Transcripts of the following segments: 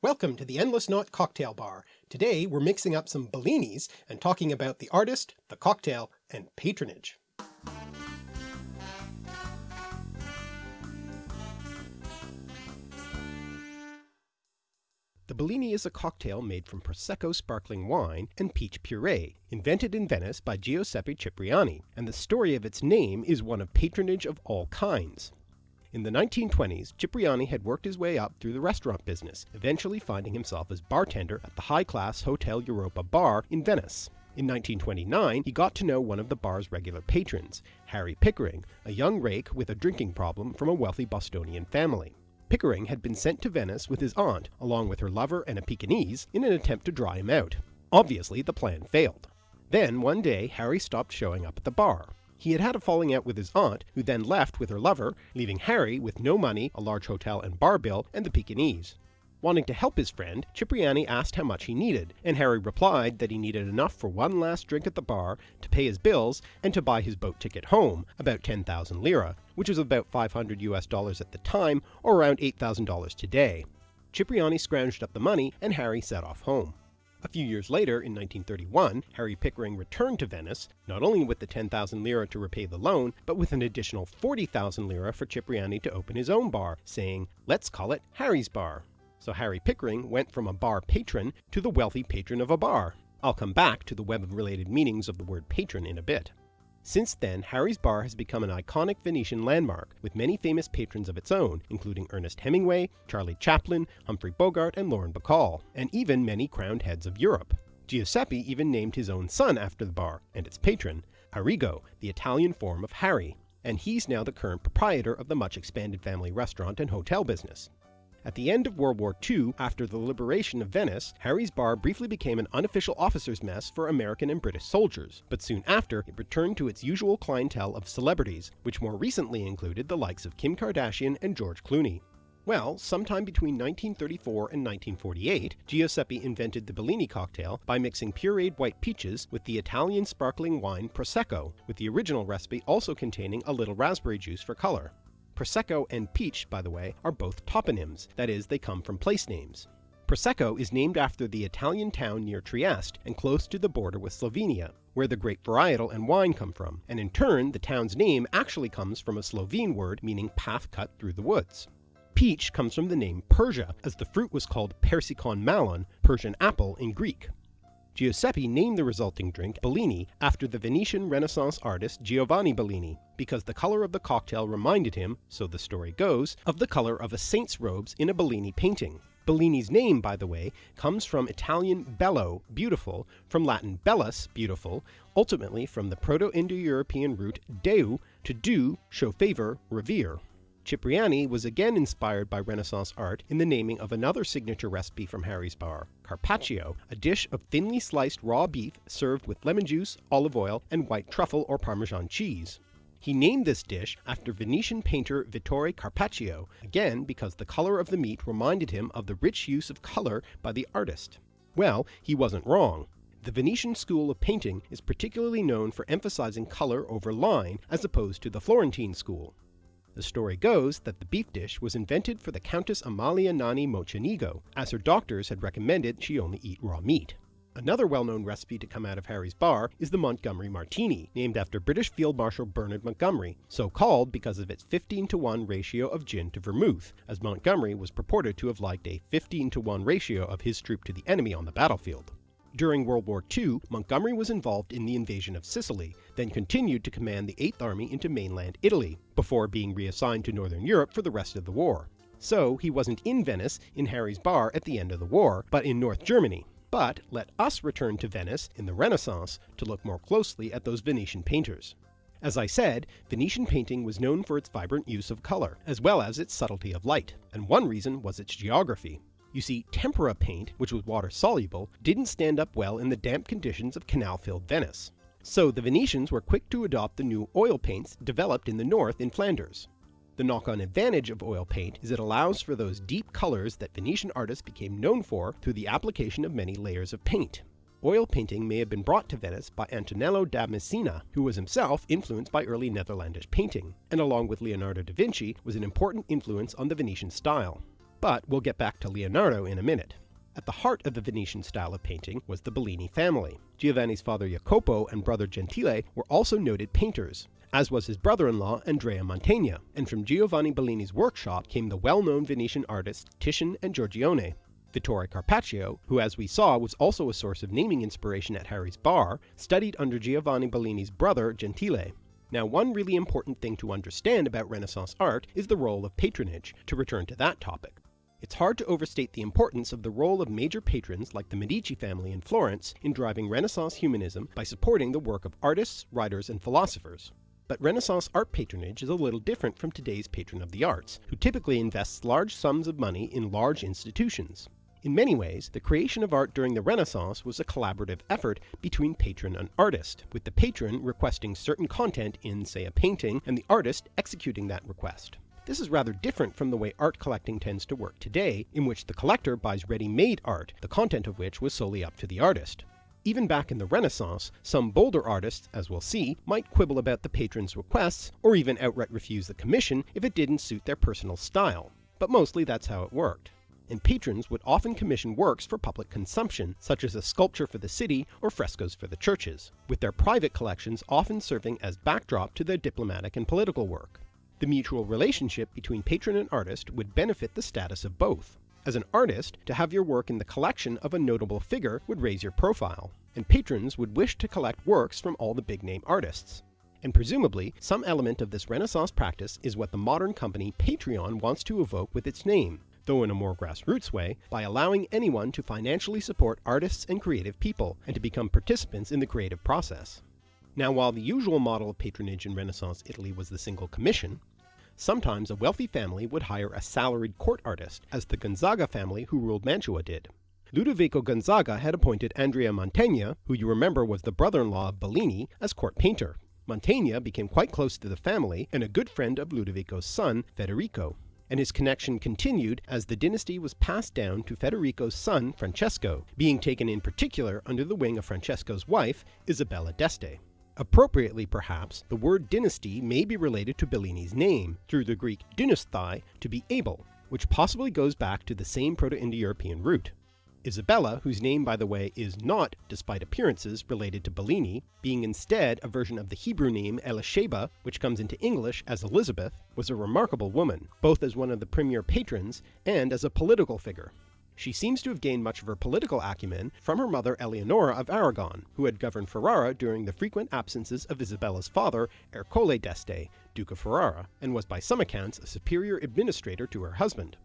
Welcome to the Endless Knot Cocktail Bar. Today we're mixing up some Bellinis and talking about the artist, the cocktail, and patronage. The Bellini is a cocktail made from Prosecco sparkling wine and peach puree, invented in Venice by Giuseppe Cipriani, and the story of its name is one of patronage of all kinds. In the 1920s, Cipriani had worked his way up through the restaurant business, eventually finding himself as bartender at the high-class Hotel Europa bar in Venice. In 1929, he got to know one of the bar's regular patrons, Harry Pickering, a young rake with a drinking problem from a wealthy Bostonian family. Pickering had been sent to Venice with his aunt, along with her lover and a Pekingese, in an attempt to dry him out. Obviously, the plan failed. Then, one day, Harry stopped showing up at the bar. He had had a falling out with his aunt, who then left with her lover, leaving Harry with no money, a large hotel and bar bill, and the Pekingese. Wanting to help his friend, Cipriani asked how much he needed, and Harry replied that he needed enough for one last drink at the bar, to pay his bills, and to buy his boat ticket home, about 10,000 lira, which was about 500 US dollars at the time, or around $8,000 today. Cipriani scrounged up the money, and Harry set off home. A few years later, in 1931, Harry Pickering returned to Venice, not only with the 10,000 lira to repay the loan, but with an additional 40,000 lira for Cipriani to open his own bar, saying, let's call it Harry's Bar. So Harry Pickering went from a bar patron to the wealthy patron of a bar. I'll come back to the web of related meanings of the word patron in a bit. Since then, Harry's Bar has become an iconic Venetian landmark, with many famous patrons of its own, including Ernest Hemingway, Charlie Chaplin, Humphrey Bogart, and Lauren Bacall, and even many crowned heads of Europe. Giuseppe even named his own son after the bar, and its patron, Arrigo, the Italian form of Harry, and he's now the current proprietor of the much expanded family restaurant and hotel business. At the end of World War II, after the liberation of Venice, Harry's Bar briefly became an unofficial officers' mess for American and British soldiers, but soon after it returned to its usual clientele of celebrities, which more recently included the likes of Kim Kardashian and George Clooney. Well, sometime between 1934 and 1948, Giuseppe invented the Bellini cocktail by mixing pureed white peaches with the Italian sparkling wine Prosecco, with the original recipe also containing a little raspberry juice for color. Prosecco and peach, by the way, are both toponyms, that is, they come from place names. Prosecco is named after the Italian town near Trieste and close to the border with Slovenia, where the grape varietal and wine come from, and in turn the town's name actually comes from a Slovene word meaning path cut through the woods. Peach comes from the name Persia, as the fruit was called Persikon malon, Persian apple in Greek. Giuseppe named the resulting drink Bellini after the Venetian Renaissance artist Giovanni Bellini, because the color of the cocktail reminded him, so the story goes, of the color of a saint's robes in a Bellini painting. Bellini's name, by the way, comes from Italian bello, beautiful, from Latin bellus, beautiful, ultimately from the Proto-Indo-European root deu, to do, show favor, revere. Cipriani was again inspired by Renaissance art in the naming of another signature recipe from Harry's Bar, carpaccio, a dish of thinly sliced raw beef served with lemon juice, olive oil, and white truffle or Parmesan cheese. He named this dish after Venetian painter Vittore Carpaccio, again because the color of the meat reminded him of the rich use of color by the artist. Well, he wasn't wrong. The Venetian school of painting is particularly known for emphasizing color over line as opposed to the Florentine school. The story goes that the beef dish was invented for the Countess Amalia Nani Mocenigo, as her doctors had recommended she only eat raw meat. Another well-known recipe to come out of Harry's bar is the Montgomery Martini, named after British Field Marshal Bernard Montgomery, so called because of its 15 to 1 ratio of gin to vermouth, as Montgomery was purported to have liked a 15 to 1 ratio of his troop to the enemy on the battlefield. During World War II, Montgomery was involved in the invasion of Sicily, then continued to command the 8th Army into mainland Italy, before being reassigned to Northern Europe for the rest of the war. So he wasn't in Venice in Harry's bar at the end of the war, but in North Germany. But let us return to Venice in the Renaissance to look more closely at those Venetian painters. As I said, Venetian painting was known for its vibrant use of color, as well as its subtlety of light, and one reason was its geography. You see, tempera paint, which was water soluble, didn't stand up well in the damp conditions of canal-filled Venice. So the Venetians were quick to adopt the new oil paints developed in the north in Flanders. The knock-on advantage of oil paint is it allows for those deep colors that Venetian artists became known for through the application of many layers of paint. Oil painting may have been brought to Venice by Antonello da Messina, who was himself influenced by early Netherlandish painting, and along with Leonardo da Vinci was an important influence on the Venetian style. But we'll get back to Leonardo in a minute. At the heart of the Venetian style of painting was the Bellini family. Giovanni's father Jacopo and brother Gentile were also noted painters, as was his brother-in-law Andrea Mantegna, and from Giovanni Bellini's workshop came the well-known Venetian artists Titian and Giorgione. Vittore Carpaccio, who as we saw was also a source of naming inspiration at Harry's bar, studied under Giovanni Bellini's brother Gentile. Now one really important thing to understand about Renaissance art is the role of patronage, to return to that topic. It's hard to overstate the importance of the role of major patrons like the Medici family in Florence in driving Renaissance humanism by supporting the work of artists, writers, and philosophers. But Renaissance art patronage is a little different from today's patron of the arts, who typically invests large sums of money in large institutions. In many ways, the creation of art during the Renaissance was a collaborative effort between patron and artist, with the patron requesting certain content in, say, a painting, and the artist executing that request. This is rather different from the way art collecting tends to work today, in which the collector buys ready-made art, the content of which was solely up to the artist. Even back in the Renaissance, some bolder artists, as we'll see, might quibble about the patron's requests, or even outright refuse the commission if it didn't suit their personal style. But mostly that's how it worked and patrons would often commission works for public consumption, such as a sculpture for the city or frescoes for the churches, with their private collections often serving as backdrop to their diplomatic and political work. The mutual relationship between patron and artist would benefit the status of both. As an artist, to have your work in the collection of a notable figure would raise your profile, and patrons would wish to collect works from all the big-name artists. And presumably, some element of this Renaissance practice is what the modern company Patreon wants to evoke with its name, though in a more grassroots way, by allowing anyone to financially support artists and creative people, and to become participants in the creative process. Now while the usual model of patronage in Renaissance Italy was the single commission, sometimes a wealthy family would hire a salaried court artist, as the Gonzaga family who ruled Mantua did. Ludovico Gonzaga had appointed Andrea Mantegna, who you remember was the brother-in-law of Bellini, as court painter. Mantegna became quite close to the family and a good friend of Ludovico's son, Federico, and his connection continued as the dynasty was passed down to Federico's son Francesco, being taken in particular under the wing of Francesco's wife, Isabella d'Este. Appropriately perhaps, the word dynasty may be related to Bellini's name, through the Greek dynasthai, to be able, which possibly goes back to the same Proto-Indo-European root. Isabella, whose name by the way is not, despite appearances, related to Bellini, being instead a version of the Hebrew name Elisheba, which comes into English as Elizabeth, was a remarkable woman, both as one of the premier patrons and as a political figure. She seems to have gained much of her political acumen from her mother Eleonora of Aragon, who had governed Ferrara during the frequent absences of Isabella's father, Ercole d'Este, Duke of Ferrara, and was by some accounts a superior administrator to her husband.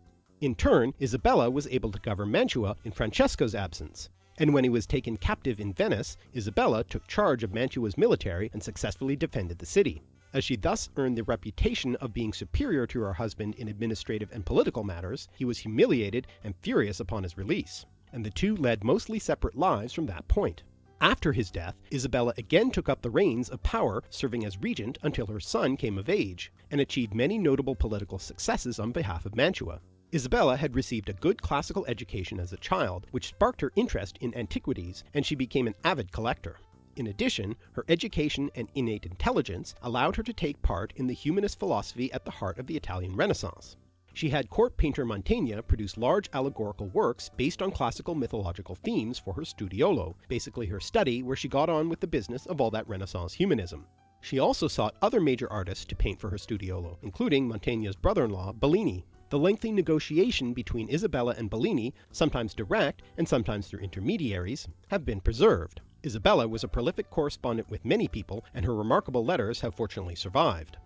In turn, Isabella was able to govern Mantua in Francesco's absence, and when he was taken captive in Venice, Isabella took charge of Mantua's military and successfully defended the city as she thus earned the reputation of being superior to her husband in administrative and political matters, he was humiliated and furious upon his release, and the two led mostly separate lives from that point. After his death, Isabella again took up the reins of power, serving as regent until her son came of age, and achieved many notable political successes on behalf of Mantua. Isabella had received a good classical education as a child, which sparked her interest in antiquities, and she became an avid collector. In addition, her education and innate intelligence allowed her to take part in the humanist philosophy at the heart of the Italian Renaissance. She had court painter Mantegna produce large allegorical works based on classical mythological themes for her studiolo, basically her study where she got on with the business of all that Renaissance humanism. She also sought other major artists to paint for her studiolo, including Mantegna's brother-in-law, Bellini. The lengthy negotiation between Isabella and Bellini, sometimes direct and sometimes through intermediaries, have been preserved. Isabella was a prolific correspondent with many people, and her remarkable letters have fortunately survived.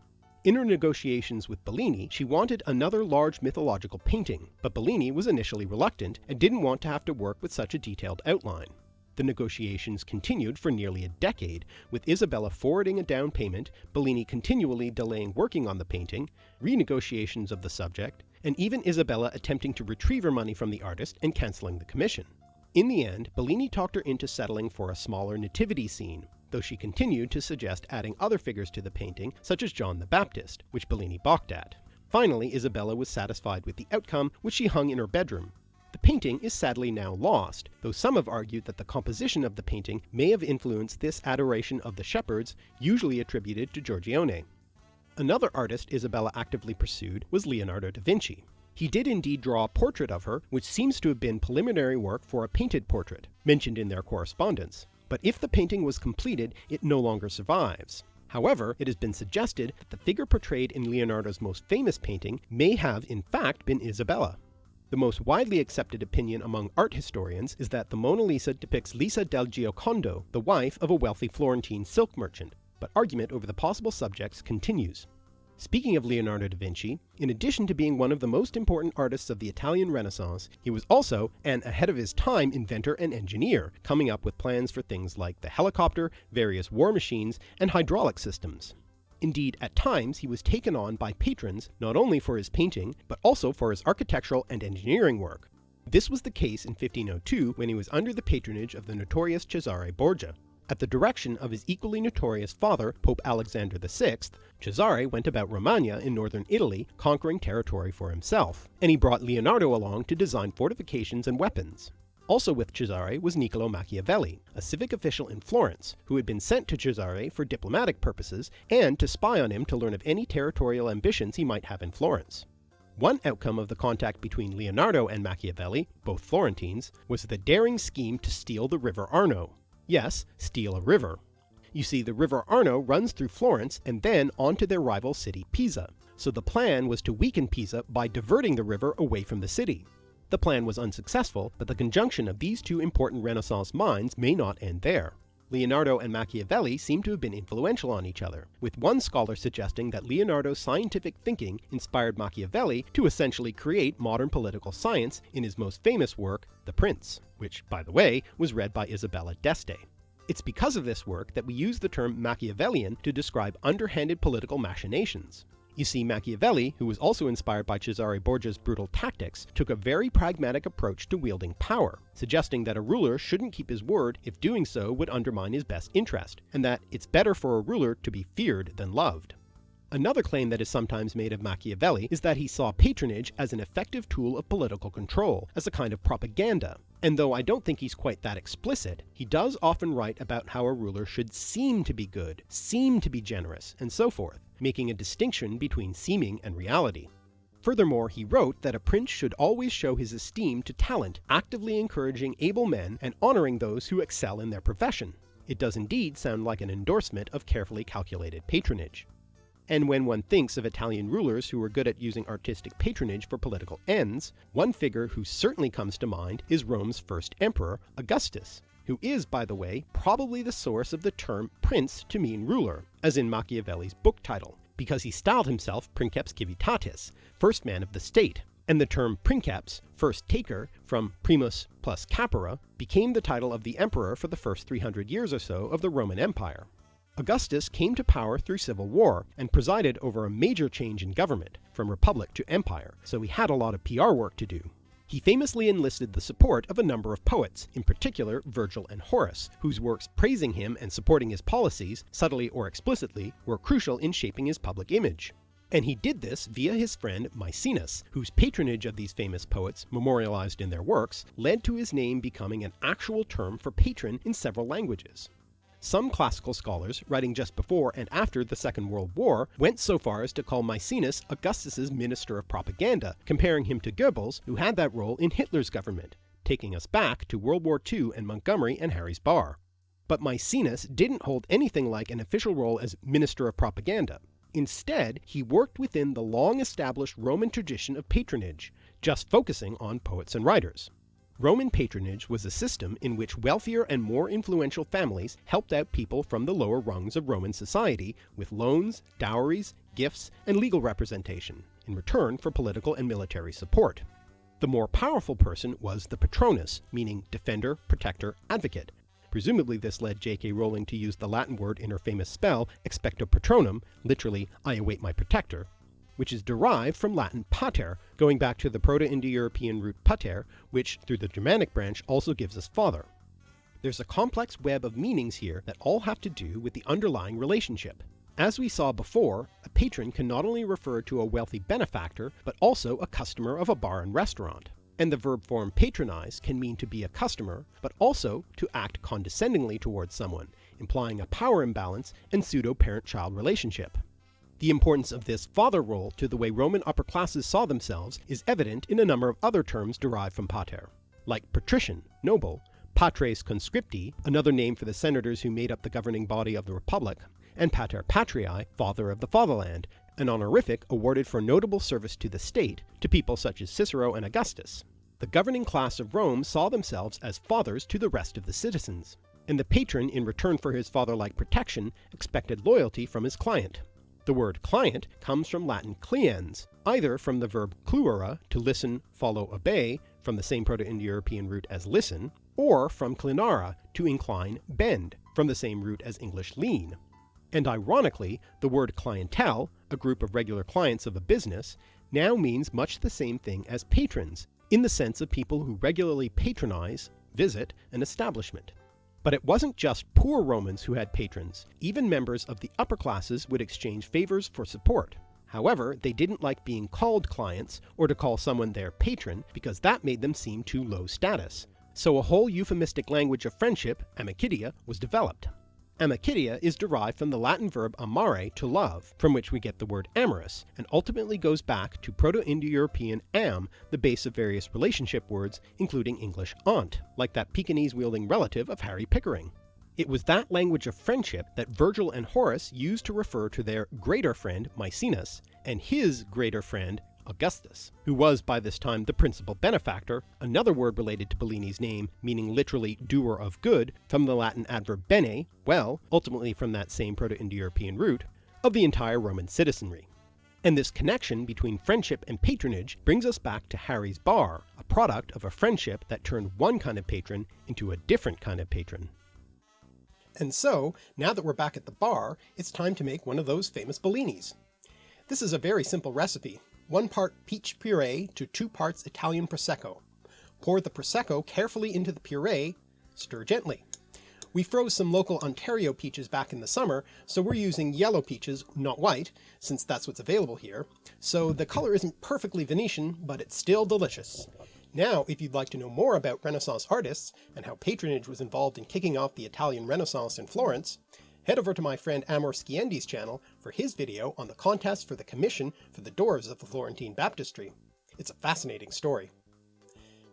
In her negotiations with Bellini, she wanted another large mythological painting, but Bellini was initially reluctant and didn't want to have to work with such a detailed outline. The negotiations continued for nearly a decade, with Isabella forwarding a down payment, Bellini continually delaying working on the painting, renegotiations of the subject, and even Isabella attempting to retrieve her money from the artist and cancelling the commission. In the end, Bellini talked her into settling for a smaller nativity scene, though she continued to suggest adding other figures to the painting, such as John the Baptist, which Bellini balked at. Finally, Isabella was satisfied with the outcome, which she hung in her bedroom. The painting is sadly now lost, though some have argued that the composition of the painting may have influenced this adoration of the shepherds, usually attributed to Giorgione. Another artist Isabella actively pursued was Leonardo da Vinci. He did indeed draw a portrait of her, which seems to have been preliminary work for a painted portrait, mentioned in their correspondence. But if the painting was completed, it no longer survives. However, it has been suggested that the figure portrayed in Leonardo's most famous painting may have in fact been Isabella. The most widely accepted opinion among art historians is that the Mona Lisa depicts Lisa del Giocondo, the wife of a wealthy Florentine silk merchant, but argument over the possible subjects continues. Speaking of Leonardo da Vinci, in addition to being one of the most important artists of the Italian Renaissance, he was also an ahead of his time inventor and engineer, coming up with plans for things like the helicopter, various war machines, and hydraulic systems. Indeed, at times he was taken on by patrons not only for his painting, but also for his architectural and engineering work. This was the case in 1502 when he was under the patronage of the notorious Cesare Borgia. At the direction of his equally notorious father, Pope Alexander VI, Cesare went about Romagna in northern Italy conquering territory for himself, and he brought Leonardo along to design fortifications and weapons. Also with Cesare was Niccolo Machiavelli, a civic official in Florence, who had been sent to Cesare for diplomatic purposes and to spy on him to learn of any territorial ambitions he might have in Florence. One outcome of the contact between Leonardo and Machiavelli, both Florentines, was the daring scheme to steal the river Arno. Yes, steal a river. You see, the river Arno runs through Florence and then onto their rival city Pisa, so the plan was to weaken Pisa by diverting the river away from the city. The plan was unsuccessful, but the conjunction of these two important Renaissance minds may not end there. Leonardo and Machiavelli seem to have been influential on each other, with one scholar suggesting that Leonardo's scientific thinking inspired Machiavelli to essentially create modern political science in his most famous work, The Prince, which, by the way, was read by Isabella d'Este. It's because of this work that we use the term Machiavellian to describe underhanded political machinations. You see, Machiavelli, who was also inspired by Cesare Borgia's brutal tactics, took a very pragmatic approach to wielding power, suggesting that a ruler shouldn't keep his word if doing so would undermine his best interest, and that it's better for a ruler to be feared than loved. Another claim that is sometimes made of Machiavelli is that he saw patronage as an effective tool of political control, as a kind of propaganda. And though I don't think he's quite that explicit, he does often write about how a ruler should seem to be good, seem to be generous, and so forth, making a distinction between seeming and reality. Furthermore, he wrote that a prince should always show his esteem to talent, actively encouraging able men and honoring those who excel in their profession. It does indeed sound like an endorsement of carefully calculated patronage. And when one thinks of Italian rulers who were good at using artistic patronage for political ends, one figure who certainly comes to mind is Rome's first emperor, Augustus, who is, by the way, probably the source of the term prince to mean ruler, as in Machiavelli's book title, because he styled himself Princeps Civitatis, first man of the state, and the term princeps, first taker, from primus plus capere, became the title of the emperor for the first 300 years or so of the Roman Empire. Augustus came to power through civil war and presided over a major change in government, from republic to empire, so he had a lot of PR work to do. He famously enlisted the support of a number of poets, in particular Virgil and Horace, whose works praising him and supporting his policies, subtly or explicitly, were crucial in shaping his public image. And he did this via his friend Maecenas, whose patronage of these famous poets, memorialized in their works, led to his name becoming an actual term for patron in several languages. Some classical scholars, writing just before and after the Second World War, went so far as to call Maecenas Augustus's Minister of Propaganda, comparing him to Goebbels, who had that role in Hitler's government, taking us back to World War II and Montgomery and Harry's Bar. But Maecenas didn't hold anything like an official role as Minister of Propaganda. Instead, he worked within the long-established Roman tradition of patronage, just focusing on poets and writers. Roman patronage was a system in which wealthier and more influential families helped out people from the lower rungs of Roman society with loans, dowries, gifts, and legal representation, in return for political and military support. The more powerful person was the patronus, meaning defender, protector, advocate. Presumably this led J.K. Rowling to use the Latin word in her famous spell, expecto patronum, literally, I await my protector, which is derived from Latin pater, going back to the Proto-Indo-European root pater, which through the Germanic branch also gives us father. There's a complex web of meanings here that all have to do with the underlying relationship. As we saw before, a patron can not only refer to a wealthy benefactor, but also a customer of a bar and restaurant. And the verb form patronize can mean to be a customer, but also to act condescendingly towards someone, implying a power imbalance and pseudo-parent-child relationship. The importance of this father role to the way Roman upper classes saw themselves is evident in a number of other terms derived from pater, like patrician, noble, patres conscripti, another name for the senators who made up the governing body of the republic, and pater patriae, father of the fatherland, an honorific awarded for notable service to the state to people such as Cicero and Augustus. The governing class of Rome saw themselves as fathers to the rest of the citizens, and the patron in return for his father-like protection expected loyalty from his client. The word client comes from Latin cliens, either from the verb cluere, to listen, follow, obey, from the same Proto-Indo-European root as listen, or from clinare, to incline, bend, from the same root as English lean. And ironically, the word clientele, a group of regular clients of a business, now means much the same thing as patrons, in the sense of people who regularly patronize, visit, an establishment. But it wasn't just poor Romans who had patrons, even members of the upper classes would exchange favors for support. However, they didn't like being called clients, or to call someone their patron, because that made them seem too low status. So a whole euphemistic language of friendship, amicitia, was developed. Amicitia is derived from the Latin verb amare, to love, from which we get the word amorous, and ultimately goes back to Proto-Indo-European am, the base of various relationship words, including English aunt, like that Pekingese-wielding relative of Harry Pickering. It was that language of friendship that Virgil and Horace used to refer to their greater friend Maecenas, and his greater friend Augustus, who was by this time the principal benefactor, another word related to Bellini's name meaning literally doer of good from the Latin adverb bene, well, ultimately from that same Proto-Indo-European root, of the entire Roman citizenry. And this connection between friendship and patronage brings us back to Harry's bar, a product of a friendship that turned one kind of patron into a different kind of patron. And so, now that we're back at the bar, it's time to make one of those famous Bellinis. This is a very simple recipe, 1 part peach puree to 2 parts Italian Prosecco. Pour the Prosecco carefully into the puree, stir gently. We froze some local Ontario peaches back in the summer, so we're using yellow peaches, not white, since that's what's available here, so the color isn't perfectly Venetian, but it's still delicious. Now, if you'd like to know more about Renaissance artists, and how patronage was involved in kicking off the Italian Renaissance in Florence, head over to my friend Amor Sciendi's channel for his video on the contest for the commission for the doors of the Florentine Baptistry. It's a fascinating story.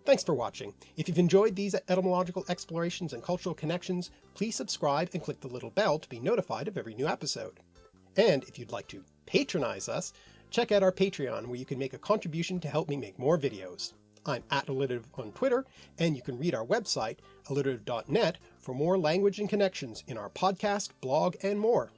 Thanks for watching. If you've enjoyed these etymological explorations and cultural connections, please subscribe and click the little bell to be notified of every new episode. And if you'd like to patronize us, check out our Patreon where you can make a contribution to help me make more videos. I'm at alliterative on Twitter, and you can read our website, alliterative.net, for more language and connections in our podcast, blog, and more.